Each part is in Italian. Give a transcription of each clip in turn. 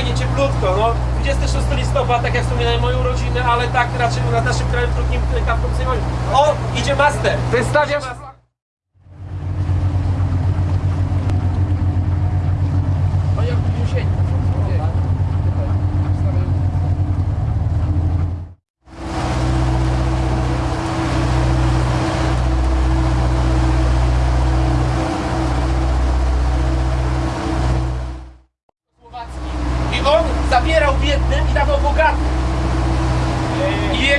fajnie, cieplutko, no. 26 listopada, tak jak wspominałem, moje urodziny, ale tak raczej na naszym krajem krótkim y, kapkom O, idzie master! Wystawiasz... Master.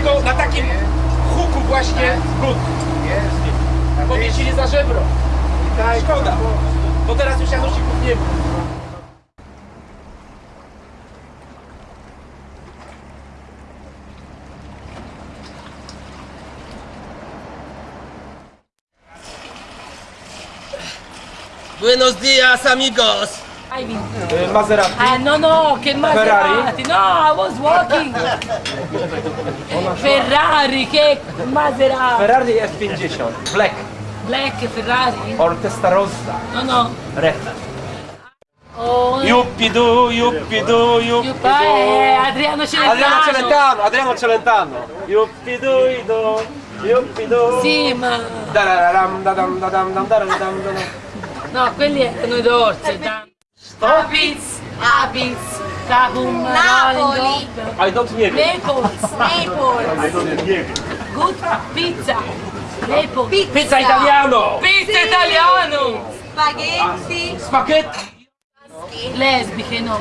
Jego na takim huku właśnie gut. Powiesili za żebro. Szkoda, bo teraz już Janusików nie ma. Buenos dias, amigos. Driving. Maserati. Ah, no, no, che Maserati. No, I was walking. Ferrari, che Maserati. Ferrari F50. Black. Black Ferrari. Or Testarossa. No, no. Red. Oh, Yuppidu, yuppidu, yuppidu. eh, Adriano Celentano. Adriano Celentano, Adriano Celentano. Yuppidu, idu, yuppidu. Sì, ma... Dararam, dadam, dadam, dam, daram, dam, dadam. No, quelli erano i dorsi. Abits, Abits, Cahum, Napoli. I don't nie wiem. Naples, Naples, good pizza. Naples. Pizza italiano. Pizza italiano. spaghetti, Spaghetti. Lesbiche, no.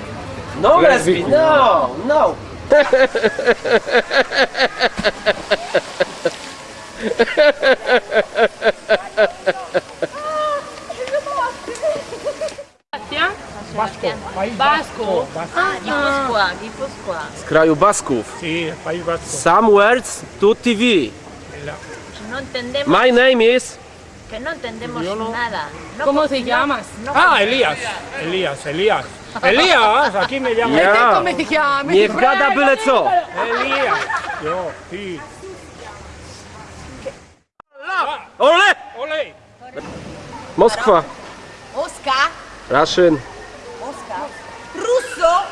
No lesbi, no, no. Basco. di Pasqua, di Pasqua. Z kraju Basków. Sì, País Vasco. Some words to TV. No entendemos, My name is que no entendemos nada. No ¿Cómo te llamas? Ah, Elías. Elías, Elías. Elías, aquí me llaman. Ja. Come ti chiami? Nie gada byle co. Elías. Yo, sí. Ole! Ole. Moskwa. Oscar, Russian.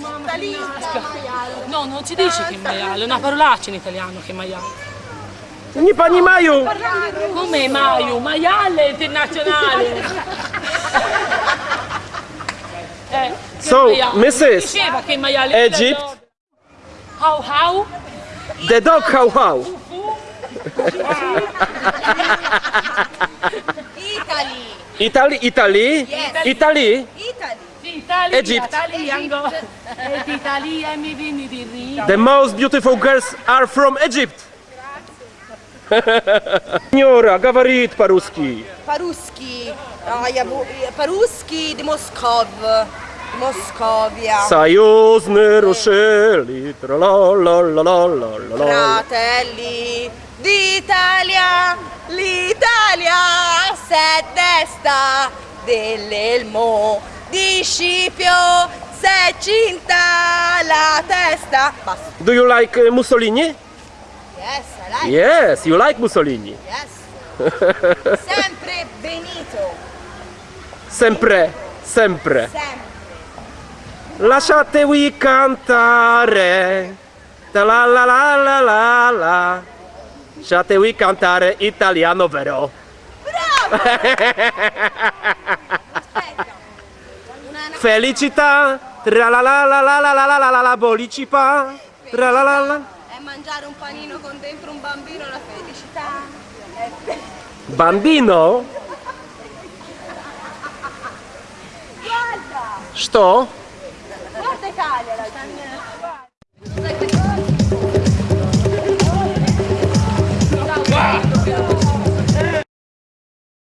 Mamma mia, No, non si dice che maiale, è una parolaccia in italiano che maiale. Nie pani Maju. Come Maiu? Maiale internazionale. Eh, So? Mrs. Diceva che maiale. Egypt. How how? The dog how how. Italy. Italy, Italy. Yes. Italy. Italy. Egypt. The most beautiful girls are from Egypt. Signora, говорит по-русски. По-русски. По-русски de Moskov. Moscovia. Союзны рушили. Fratelli d'Italia. L'Italia se testa dell'elmo di Scipio, se cinta la testa. Basta. Do you like uh, Mussolini? Yes, I like. Yes, you like Mussolini. Yes. Sempre Benito. Sempre, sempre. Sempre. Lasciatevi cantare. La la la la la la la. Lasciatevi cantare italiano vero. Aspetta. Felicità, tra la la la la la la la la la la bolicipà, tra la la la. Mangiare un panino con dentro un bambino la felicità. Bambino? Guarda! Sto? Guarda Italia, la